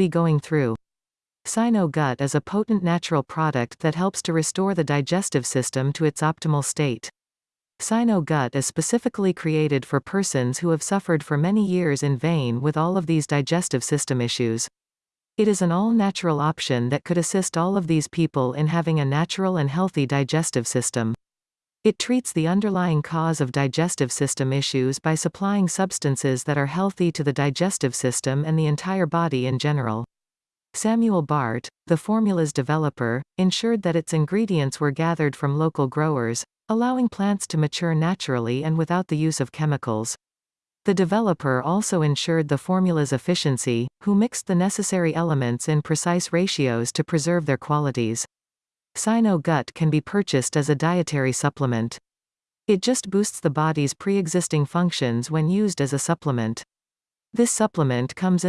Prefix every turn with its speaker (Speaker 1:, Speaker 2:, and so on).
Speaker 1: be going through. SynoGut is a potent natural product that helps to restore the digestive system to its optimal state. SynoGut is specifically created for persons who have suffered for many years in vain with all of these digestive system issues. It is an all-natural option that could assist all of these people in having a natural and healthy digestive system. It treats the underlying cause of digestive system issues by supplying substances that are healthy to the digestive system and the entire body in general. Samuel Bart, the formula's developer, ensured that its ingredients were gathered from local growers, allowing plants to mature naturally and without the use of chemicals. The developer also ensured the formula's efficiency, who mixed the necessary elements in precise ratios to preserve their qualities. SynoGut can be purchased as a dietary supplement. It just boosts the body's pre-existing functions when used as a supplement. This supplement comes in the